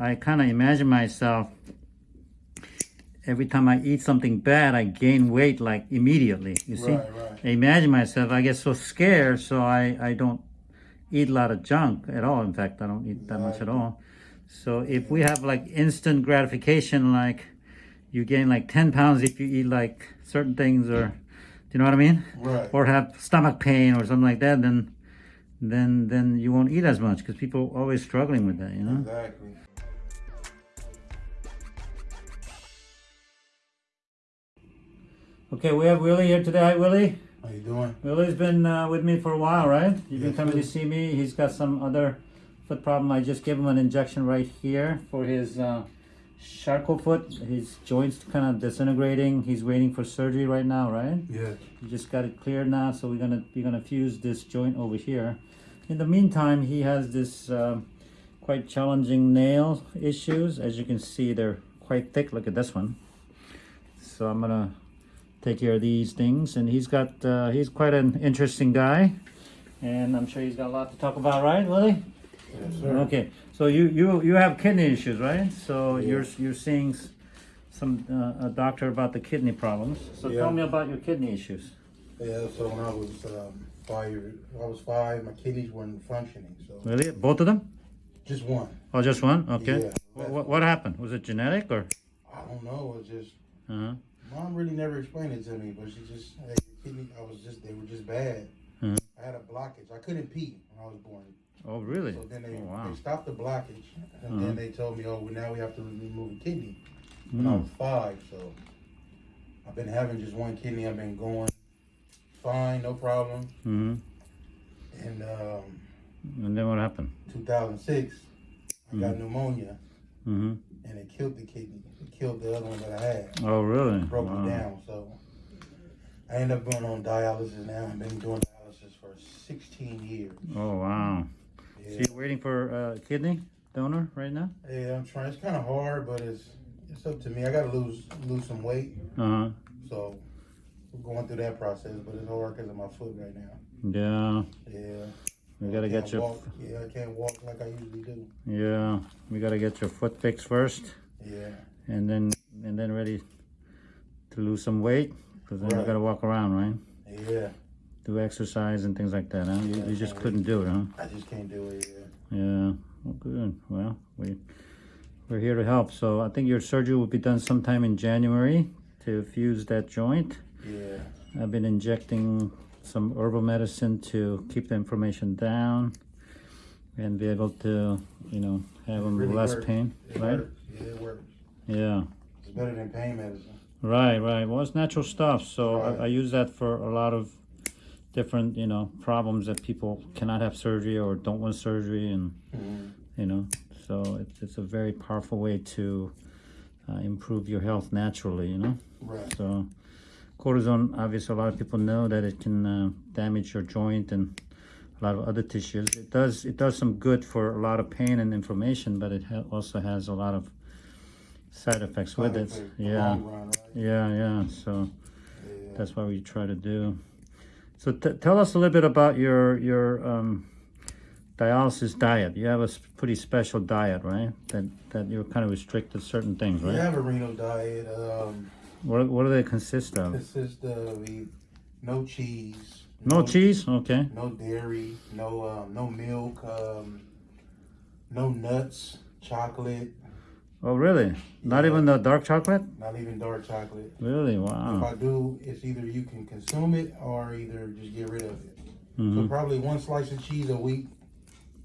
I kind of imagine myself every time I eat something bad, I gain weight like immediately. You see, Right, right. I imagine myself. I get so scared, so I I don't eat a lot of junk at all. In fact, I don't eat that much at all. So if we have like instant gratification, like you gain like ten pounds if you eat like certain things, or do you know what I mean? Right. Or have stomach pain or something like that, then then then you won't eat as much because people are always struggling with that. You know. Exactly. Okay, we have Willie here today. Hi, Willie. How you doing? Willie's been uh, with me for a while, right? You've been Yes, coming to see me. He's got some other foot problem. I just gave him an injection right here for his uh, Charcot foot. His joints kind of disintegrating. He's waiting for surgery right now, right? Yes. You just got it cleared now, so we're gonna we're gonna fuse this joint over here. In the meantime, he has this um quite challenging nail issues. As you can see, they're quite thick. Look at this one. So I'm gonna take care of these things, and he's got uh, he's quite an interesting guy, and I'm sure he's got a lot to talk about, right, Willie? Yes, sir. Okay. So you you you have kidney issues, right? So Yeah. you're you're seeing some uh, a doctor about the kidney problems. So Yeah. tell me about your kidney issues. Yeah. So when I was um, five, I was five. My kidneys weren't functioning. So Really? Both of them? just one. Oh, just one? Okay. Yeah. What, what, happened? Was it genetic or? I don't know. It was just Uh-huh. Mom really never explained it to me, but she just hey, kidney. I was just they were just bad. Mhm. I had a blockage. I couldn't pee when I was born. Oh, really? So then they, Oh, wow. they stopped the blockage, and Uh-huh. then they told me, oh, well, now we have to remove a kidney. When I Mm. was five, so I've been having just one kidney. I've been going fine, no problem. hmm And um, And then what happened? 2006, I got Mhm. pneumonia, hmm and it killed the kidney. It killed the other one that I had. Oh, really? broke Wow. me down. So I ended up going on dialysis now. I've been doing dialysis for 16 years. Oh, wow. Yeah. So you're waiting for a kidney donor right now? yeah I'm trying. It's kind of hard, but it's it's up to me. I got to lose lose some weight, Uh-huh. so we're going through that process. But it's hard because of my foot right now. Yeah. Yeah, We gotta get your, walk. Yeah, I can't walk like I usually do. yeah, we gotta get your foot fixed first. Yeah, and then and then ready to lose some weight because then you got to walk around, right? yeah. Do exercise and things like that. Huh? You, you just couldn't do it, huh? I just can't do it. Yeah. Yeah. Well, good. Well, we we're here to help. So I think your surgery will be done sometime in January to fuse that joint. Yeah. I've been injecting some herbal medicine to keep the inflammation down and be able to, you know, have them Really less works. pain, It right? works. Yeah, it works. Yeah. It's better than pain medicine. Right, right. Well, it's natural stuff. So Right. I, I use that for a lot of different, you know, problems that people cannot have surgery or don't want surgery, and Mhm. you know, so it's it's a very powerful way to uh, improve your health naturally. You know, Right. so cortisone. Obviously, a lot of people know that it can uh, damage your joint and a lot of other tissues. It does it does some good for a lot of pain and inflammation, but it ha- also has a lot of side effects with it. Side effects, the Yeah. Yeah, yeah. So that's what we try to do. So t- tell us a little bit about your your um, dialysis diet. You have a pretty special diet, right? That that you're kind of restricted to certain things, right? We have a renal diet. Um, What what do they consist of? consists of no cheese, No cheese. Okay. no dairy, no um, no milk, um, no nuts, chocolate, Oh, really? Not even the dark chocolate? not even dark chocolate. Really? Wow. If. I do, it's either you can consume it or either just get rid of it. So hmm probably one slice of cheese a week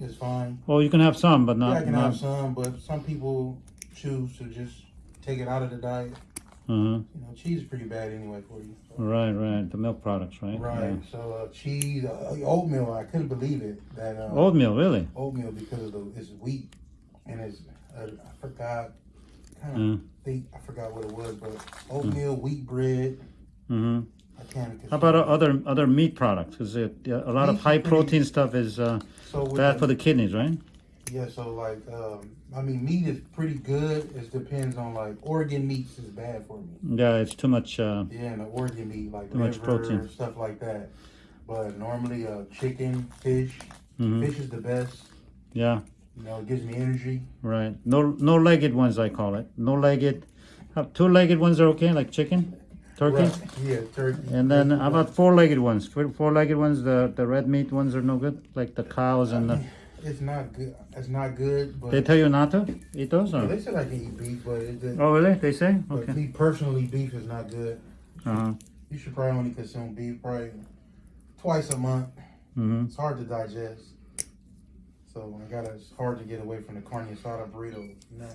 is fine. Well, you can have some, but Yeah, not. I can not have some, but some people choose to just take it out of the diet. Uh-huh. You know, cheese is pretty bad anyway for you. So- Right, right. The milk products, right? Right. So uh, cheese, uh, oatmeal. I couldn't believe it that Yeah. uh, Oatmeal, really? oatmeal because of the it's wheat and it's uh, I forgot kind of Mm. think I forgot what it was, but oatmeal, wheat bread. Mm-hmm. I can't. How about other other meat products? Because a lot of Meat's high protein stuff is uh, so bad the- for the kidneys, right? Yeah. So like, um, I mean, meat is pretty good. It depends on like organ meats is bad for me. Yeah, it's too much. Uh, Yeah, and the organ meat like Too much protein. stuff like that. But normally, uh, chicken, fish. mhm. Fish is the best. Yeah, You know, it gives me energy. Right. No, no legged ones. I call it. No legged. Two legged ones are okay, like chicken, turkey. Right. Yeah, turkey. And then how about four legged ones? Four legged ones. The the red meat ones are no good, like the cows and the. It's not good. It's not good, but They tell you not to eat those, Yeah, they said I can eat beef, but, it, it, Oh, really? They say? but Okay. me personally, beef is not good. Uh huh. You should probably only consume beef probably twice a month. Mm-hmm. It's hard to digest. So I gotta. It's hard to get away from the carne asada burrito. You know,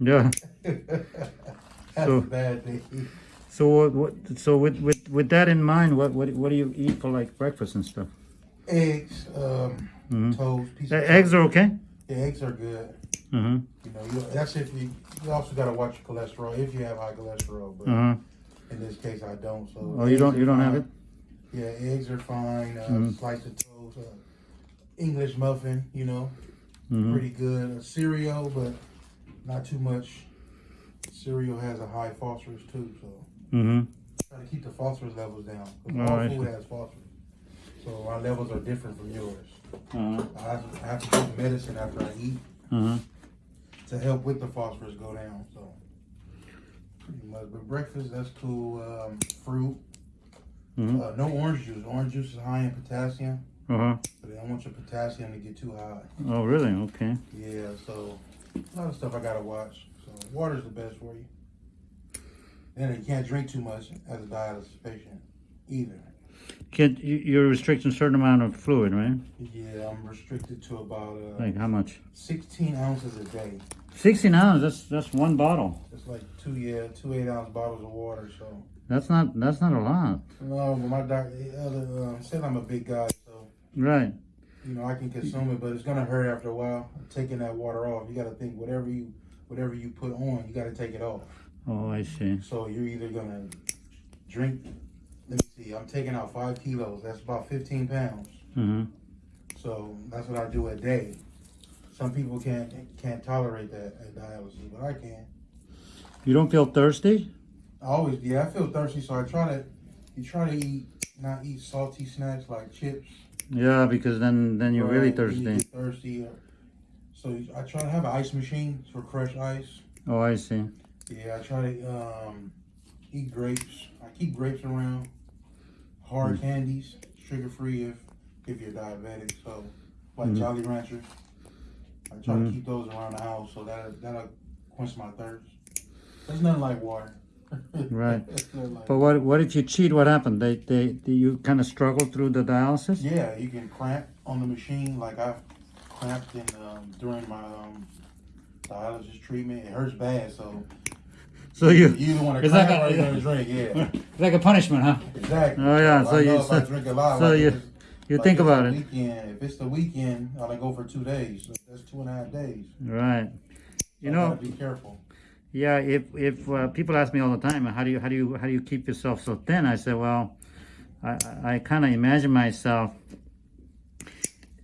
Yeah. that's So- a bad thing. So what, what? So with with with that in mind, what what what do you eat for like breakfast and stuff? Eggs, um, Mhm. toast, piece Uh, of eggs are okay. Yeah, eggs are good. Mm-hmm. You know, you, that's if you. You also gotta watch your cholesterol if you have high cholesterol. But Uh huh. in this case, I don't. So Oh, you don't you don't have it? Yeah, eggs are fine. Uh, Mhm. Slice of toast, uh, English muffin. You know, Mm-hmm. pretty good. A cereal, but not too much. Cereal has a high phosphorus too, so Mm-hmm. try to keep the phosphorus levels down. Oh, all I food has phosphorus, so our levels are different from yours. Uh-huh. I have, I have to take medicine after I eat Uh-huh. to help with the phosphorus go down. So pretty much. But breakfast, that's cool. Um, fruit. Mhm. Uh, no orange juice. Orange juice is high in potassium. Uh-huh. So they don't want your potassium to get too high. Oh, really? Okay. Yeah, so a lot of stuff I gotta watch. So water's the best for you. And you can't drink too much as a dialysis patient either. Kid, you, you're restricting a certain amount of fluid, right? Yeah, I'm restricted to about uh, Like how much? 16 ounces a day. 16 ounces. That's that's one bottle. It's like two yeah, two eight ounce bottles of water. So That's not that's not a lot. no, but my doctor uh, uh, said I'm a big guy, so Right. you know I can consume it, but it's gonna hurt after a while. Taking that water off, you gotta think whatever you whatever you put on, you gotta take it off. Oh, I see. So you're either gonna drink. Let me see. I'm taking out five kilos. That's about 15 pounds. Mm-hmm. So that's what I do a day. Some people can't can't tolerate that at dialysis, but I can. You don't feel thirsty? I always yeah. I feel thirsty, so I try to. You try to eat not eat salty snacks like chips. Yeah, because then then you're really then you thirsty. thirsty. So I try to have an ice machine for fresh ice. Oh, I see. Yeah, I try to um, eat grapes. I keep grapes around. Hard Mm. candies, sugar free if if you're diabetic. So like Mhm. Jolly Ranchers, I try Mhm. to keep those around the house so that that'll quench my thirst. There's nothing like water. Right. Like- But what what if you cheat? What happened? They they, they you kind of struggle through the dialysis? yeah, you can cramp on the machine. Like I cramped in um, during my um, dialysis treatment. It hurts bad, so So you you either want to It's like a- or you're gonna drink. Yeah. it's like a punishment, huh? Exactly. Oh, yeah, So, so you- know if I so- drink a lot, so like you- You like think about it, Weekend. If it's the weekend, I go for two days. So that's two and a half days. right? You know, be careful. Yeah, if if uh, people ask me all the time, how do you how do you how do you keep yourself so thin? I say, well, I I kind of imagine myself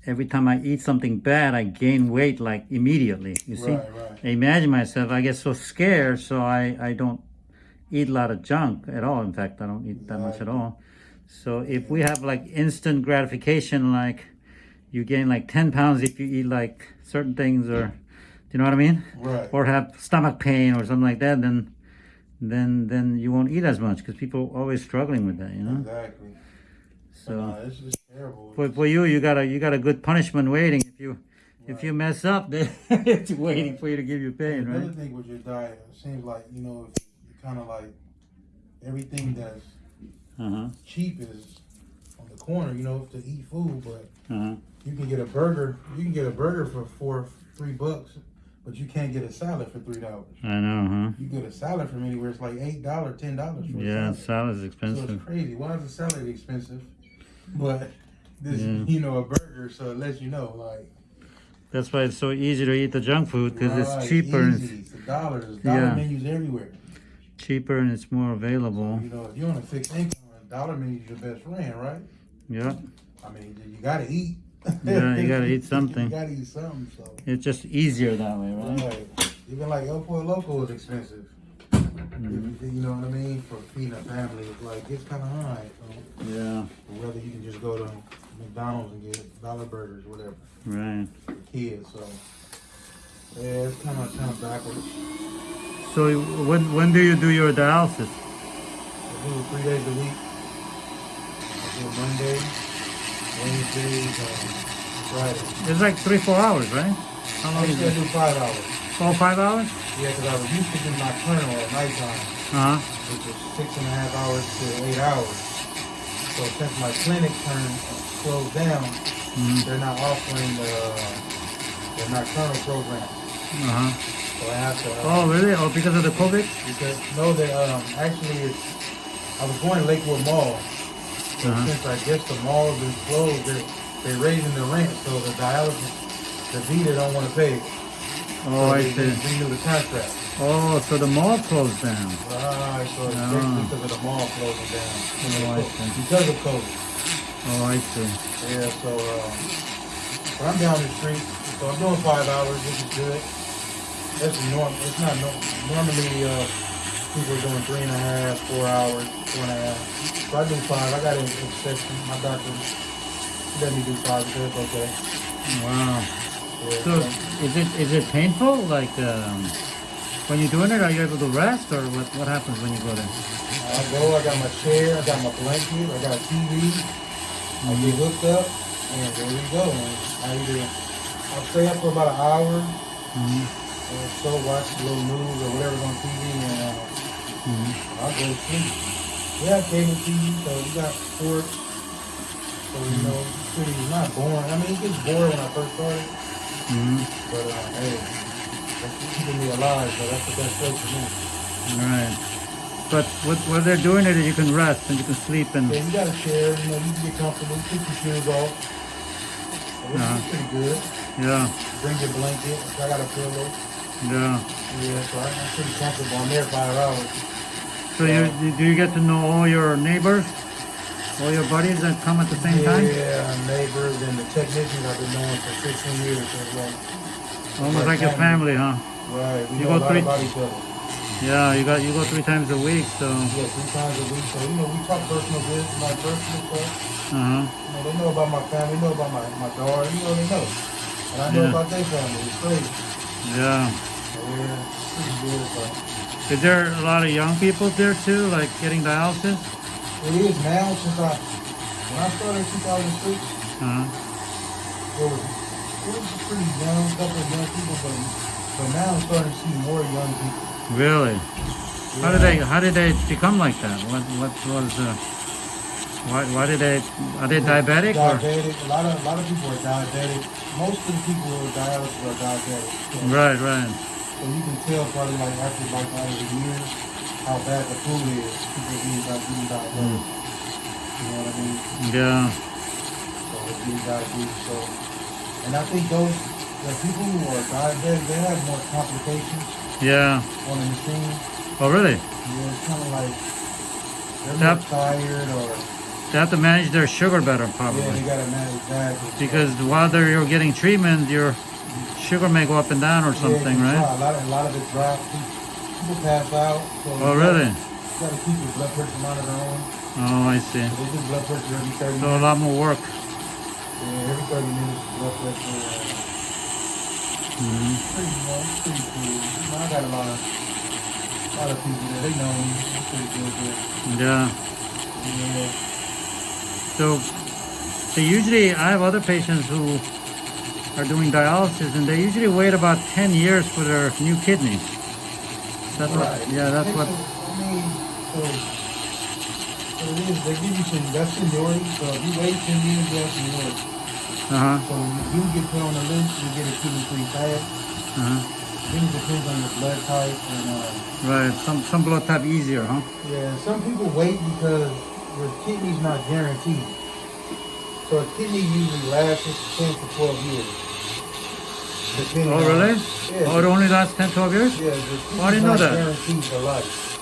every time I eat something bad, I gain weight like immediately. You see, Right, right. I imagine myself. I get so scared, so I I don't eat a lot of junk at all. In fact, I don't eat that much at all. So if we have like instant gratification, like you gain like ten pounds if you eat like certain things, or do you know what I mean? Right. or have stomach pain or something like that, then then then you won't eat as much because people are always struggling with that, you know. Exactly. So no, it's, it's terrible. for, for you, you got a you got a good punishment waiting. If you if you mess up, then it's waiting for you to give you pain, Another right? thing with your diet, it seems like you know, if you kind of like everything that's Uh huh. cheap is on the corner. You know, to eat food, but Uh huh. you can get a burger. You can get a burger for four, three bucks, but you can't get a salad for three dollars. I know, huh? You get a salad from anywhere, it's like eight dollars, ten dollars for Yeah, a salad. salad's So it's crazy. Why is a salad expensive? But this, Yeah. you know, a burger, so it lets you know, like That's why it's so easy to eat the junk food because right, it's cheaper Easy. it's a dollar. There's dollar Yeah. menus everywhere. cheaper and it's more available. You know, if you're on a fixed income, a dollar menu's your best friend, right? Yeah, I mean, you gotta eat. Yeah, you gotta eat something. you gotta eat something. So, it's just easier that way, right? right. Even like El Pollo Loco is expensive. Mhm. You know what I mean? For feeding a family, it's like it's kind of high. So, Yeah, whether you can just go to McDonald's and get dollar burgers, whatever, right. for kids. So, Yeah, it's kind of kind of backwards. So when when do you do your dialysis? I do it three days a week. I do it Monday, Wednesday, Friday. It's like three four hours, right? How I long is used to it? do five hours. Four five hours? Yeah, because I was used to do nocturnal at nighttime, Uh huh. which is six and a half hours to eight hours. So since my clinic turned closed down, hmm they're not offering the the nocturnal program. Uh huh. So I have to. uh, Oh really? Oh because of the COVID? Because no, they um actually it's. I was going to Lakewood Mall, but Uh-huh. since I guess the mall has been closed, they're they're raising the rent, so the dialysis, DaVita don't want to pay. Oh so I see. Renew the contract. Oh so the mall closed down. Right, so it's Ah. basically because of the mall closing down. Oh, I see. Because of COVID. Oh I see. Yeah, so um, I'm down the street, so I'm doing five hours, which is good. That's normal. It's not no, normally uh, people are doing three and a half, four hours, four and a half. So I do five. I got an exception. My doctor let me do five. It's okay. Wow. So is it is it painful? Like um, when you're doing it, are you able to rest, or what what happens when you go there? I go. I got my chair. I got my blanket. I got a TV. I get hooked up, and there we go. And I either I'll stay up for about an hour. hmm and so watch a little news or whatever's on TV, and uh, hmm I'll go to sleep. We have cable TV, so we got sports. So you know, it's pretty it's not boring. I mean, it gets boring when I first started, hmm but uh, hey, that's keeping me alive. But that's the best way for me. All right. But what what they're doing it, you can rest and you can sleep and Yeah, you got a chair. You know, you can get comfortable. Take your shoes off. Uh-huh. pretty good. yeah, Bring your blanket. I got a pillow. yeah. Yeah, so I- I'm pretty comfortable. I'm there five hours. So you do you get to know all your neighbors, all your buddies that come at the same time? Yeah, neighbors and the technicians I've been knowing for 16 years. So like, Almost like your family, huh? right, we You go three- about each other. Yeah, you got you go three times a week, so Yeah, three times a week. So, you know, we talk personal business, my personal stuff. uh huh. You know, they know about my family, they know about my, my daughter, you know, they know. And I know Yeah. about their family. It's crazy. Yeah. So, yeah, pretty good. So. Is there a lot of young people there too, like getting dialysis? It is now since I, when I started in 2006, Uh huh. Was, it was a pretty young, couple of young people, but, but now I'm starting to see more young people. Really? How did they how did they become like that? What what was uh, why why did they are they diabetic or Diabetic. A lot of a lot of people are diabetic. Most of the people who are dialysis are diabetic. So, right right so you can tell probably like after like out of the years how bad the food is. People being like being diabetic. You know what I mean? yeah So being diabetes. So and I think those the people who are diabetic they have more complications yeah on the machine. oh really Yeah, it's kind of like they're more tired or they have to manage their sugar better probably. yeah they probably gotta manage that because while they're you're getting treatment your sugar may go up and down or something yeah, right A lot, of, a lot of it drops. People pass out. So oh really You gotta keep your blood pressure monitor on. oh I see So they blood pressure every so a lot more work Yeah, every 30 minutes, blood pressure. Uh, hmm pretty, it's pretty cool. You know, I got a lot of, a lot of people there. They know me. It's pretty good there. yeah Yeah. So they usually, I have other patients who are doing dialysis and they usually wait about 10 years for their new kidney. That's what, yeah, that's Takes what, a- I mean, so, they give you some, that's seniority. So if you wait 10 years, you have seniority. uh-huh, So you get put on the list, you get a kidney pretty fast. uh-huh, Then it depends on your blood type and uh, right. Some, some blood type easier, huh? yeah, some people wait because your kidney's not guaranteed. So a kidney usually lasts ten to twelve years. Depending Oh, on- really? Yeah. Oh, it only lasts 10, 12 years? yeah, the Oh, I kidney's didn't know that. guaranteed for life.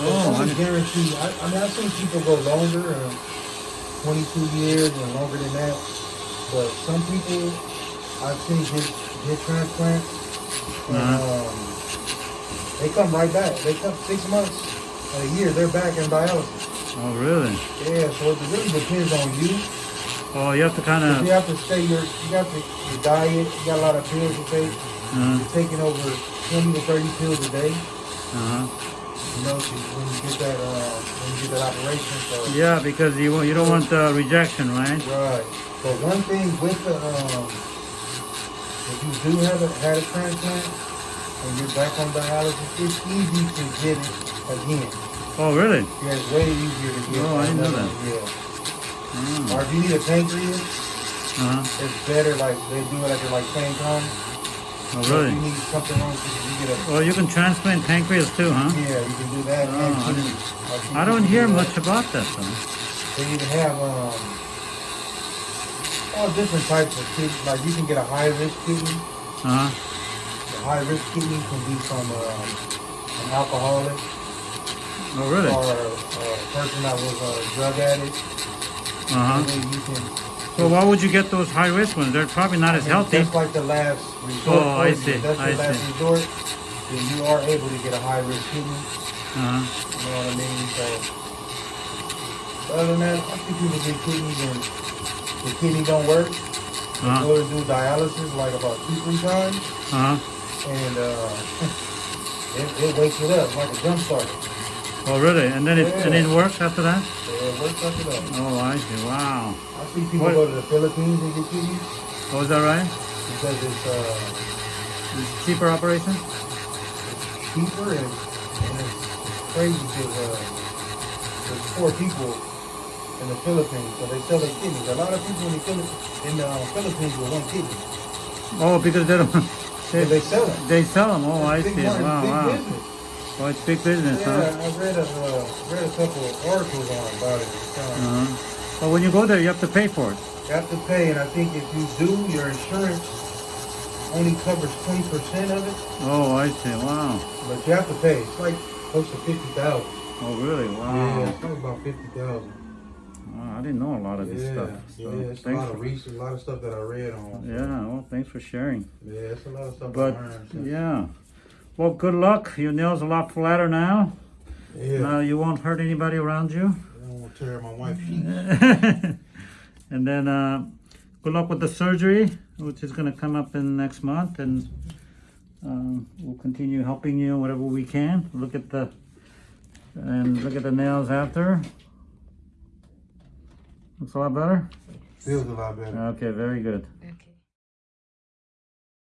Oh, I guaranteed. I, I mean, I've seen people go longer, uh, 22 years and longer than that. But some people I've seen get, get transplants and Uh-huh. um, they come right back. They come six months, a year, they're back in dialysis. Oh, really? Yeah, so it really depends on you. Oh, you have to kind of. You have to stay your, you got to, your diet, you got a lot of pills to take. Uh, You're taking over twenty to thirty pills a day, uh you know, when you get that, uh, when you get that operation, so. Yeah, because you won't- you don't want uh, rejection, right? Right. But one thing with the, um, if you do have a, had a transplant and you're back on dialysis, it's easy to get it again. Oh, really? Yeah, it's way easier to get. Oh, I didn't know that. Yeah. Oh, Or if you need a pancreas, uh-huh. it's better like they do it at the like same time. Oh So really? You need something wrong, you get a Well, you can transplant pancreas too, huh? yeah, you can do that. Oh, I didn't- I don't do hear that. much about that though. They even have um all different types of kidney. Like you can get a high risk kidney. Uh-huh. The high risk kidney can be from um, an alcoholic Oh, really? or a, a person that was a drug addict. Uh-huh. And then you can. So why would you get those high risk ones? They're probably not as healthy. That's like the last resort. Oh, I see, That's I your last see. resort. Then you are able to get a high risk kidney. Uh-huh. You know what I mean? So, other than that, I see people get kidneys and the kidney don't work. They Uh-huh. go to do dialysis like about two, three times, Uh-huh. and uh, it, it wakes it up like a jump start. Oh, really? And then it and it Yeah. after it works after that. Oh, I see. Wow. I see people What- go to the Philippines and get kidneys Oh, is that right? because it's uh, It's cheaper operation? cheaper and, and it's, it's crazy because uh, there's poor people in the Philippines, so they sell their kidneys. A lot of people in the Philippines, in the Philippines with one kidney. Oh, because they don't. So They, they sell them. they sell them. Oh, I see. Wow, wow. business. Oh, it's big business, Yeah, huh? I read a uh, read a couple of articles on about it. Uh, Uh-huh. But when you go there, you have to pay for it. You have to pay, and I think if you do, your insurance only covers twenty percent of it, Oh, I see. Wow. but you have to pay. It's like close to fifty thousand. Oh, really? Wow. Yeah, it's about fifty thousand. Wow, I didn't know a lot of this Yeah, stuff. So yeah, it's a lot for, of research, a lot of stuff that I read on. yeah, well, thanks for sharing. Yeah, it's a lot of stuff But I learned. so- yeah, well, good luck. Your nails a lot flatter now. yeah. Now you won't hurt anybody around you. I don't tear my wife's and then uh, good luck with the surgery, which is going to come up in next month, and um, we'll continue helping you whatever we can. Look at the and look at the nails after. Looks a lot better. Feels a lot better. Okay, very good.